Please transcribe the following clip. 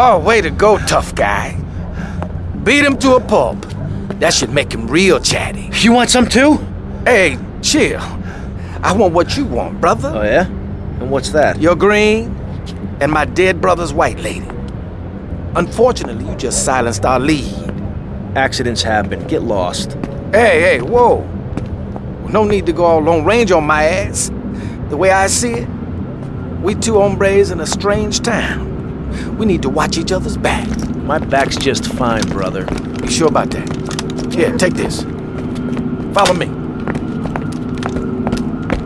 Oh, way to go, tough guy. Beat him to a pulp. That should make him real chatty. You want some too? Hey, chill. I want what you want, brother. Oh, yeah? And what's that? Your green and my dead brother's white lady. Unfortunately, you just silenced our lead. Accidents happen. Get lost. Hey, hey, whoa. No need to go all long range on my ass. The way I see it, we two hombres in a strange town. We need to watch each other's back. My back's just fine, brother. You sure about that? Here, take this. Follow me.